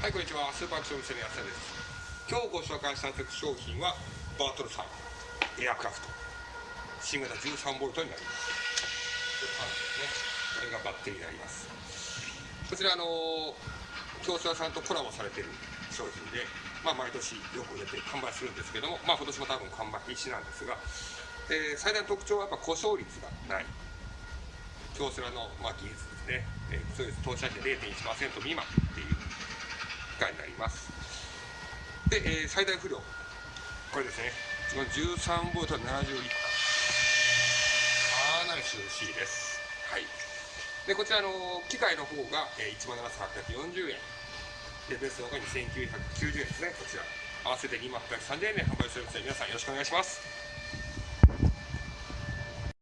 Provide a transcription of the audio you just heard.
はい、こんにちは。スーパーアクション店の安田です。今日ご紹介した商品は、バートルさん、エアクラフト。新型 13V になります。これがバッテリーになります。こちら、あの、京セラさんとコラボされてる商品で、まあ、毎年よく出て完売するんですけども、まあ、今年も多分完売必至なんですが、えー最大の特徴はやっぱ故障率がない。京セラの、まあ、技術ですね。えー、そうです。投資者比0.1%未満っていう機械になります。で、えー最大不良。これですね。この13ボルト70リッター。かなり涼しいです。はい。で、こちらあの機械の方が、えー、17,840円。で、ベースの方が2,990円ですね。こちら。合わせて2万830円で販売するので、皆さんよろしくお願いします。